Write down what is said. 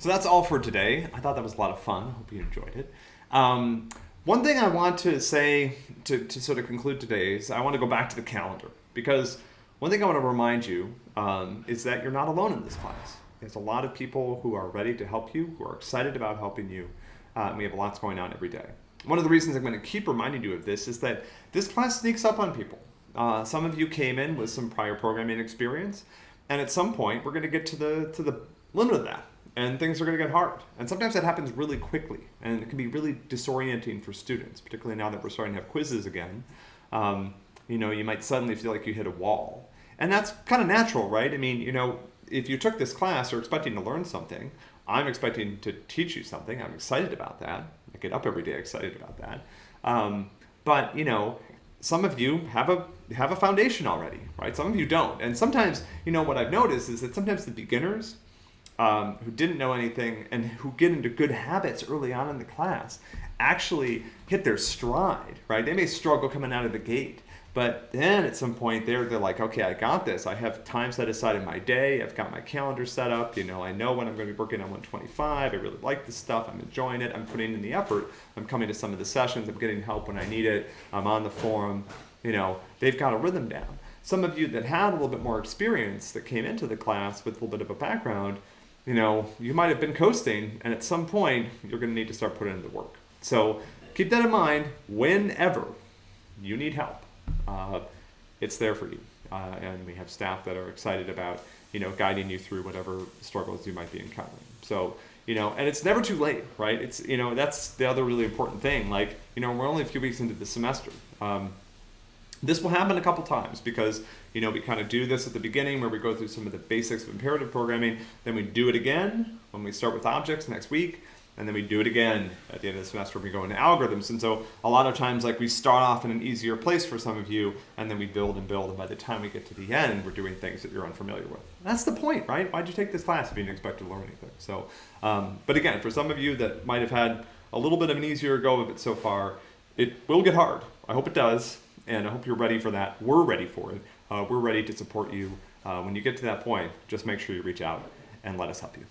So that's all for today. I thought that was a lot of fun. I hope you enjoyed it. Um, one thing I want to say to, to sort of conclude today is I want to go back to the calendar because one thing I want to remind you um, is that you're not alone in this class. There's a lot of people who are ready to help you, who are excited about helping you. Uh, we have lots going on every day. One of the reasons I'm going to keep reminding you of this is that this class sneaks up on people. Uh, some of you came in with some prior programming experience, and at some point we're going to get to the to the limit of that and things are going to get hard. And sometimes that happens really quickly, and it can be really disorienting for students, particularly now that we're starting to have quizzes again. Um, you know, you might suddenly feel like you hit a wall. And that's kind of natural, right? I mean, you know, if you took this class, you're expecting to learn something. I'm expecting to teach you something. I'm excited about that. I get up every day excited about that. Um, but, you know, some of you have a have a foundation already, right? Some of you don't. And sometimes, you know, what I've noticed is that sometimes the beginners, um, who didn't know anything and who get into good habits early on in the class actually hit their stride, right? They may struggle coming out of the gate, but then at some point they're, they're like, okay, I got this. I have time set aside in my day. I've got my calendar set up. You know, I know when I'm going to be working on 125. I really like this stuff. I'm enjoying it. I'm putting in the effort. I'm coming to some of the sessions. I'm getting help when I need it. I'm on the forum. You know, they've got a rhythm down. Some of you that had a little bit more experience that came into the class with a little bit of a background, you know, you might have been coasting, and at some point, you're going to need to start putting in the work. So keep that in mind whenever you need help. Uh, it's there for you. Uh, and we have staff that are excited about, you know, guiding you through whatever struggles you might be encountering. So, you know, and it's never too late, right? It's, you know, that's the other really important thing. Like, you know, we're only a few weeks into the semester. Um, this will happen a couple times because you know we kind of do this at the beginning where we go through some of the basics of imperative programming, then we do it again when we start with objects next week, and then we do it again at the end of the semester when we go into algorithms. And so a lot of times like we start off in an easier place for some of you, and then we build and build, and by the time we get to the end, we're doing things that you're unfamiliar with. That's the point, right? Why'd you take this class if you didn't expect to learn anything? So, um, but again, for some of you that might have had a little bit of an easier go of it so far, it will get hard. I hope it does and I hope you're ready for that. We're ready for it. Uh, we're ready to support you. Uh, when you get to that point, just make sure you reach out and let us help you.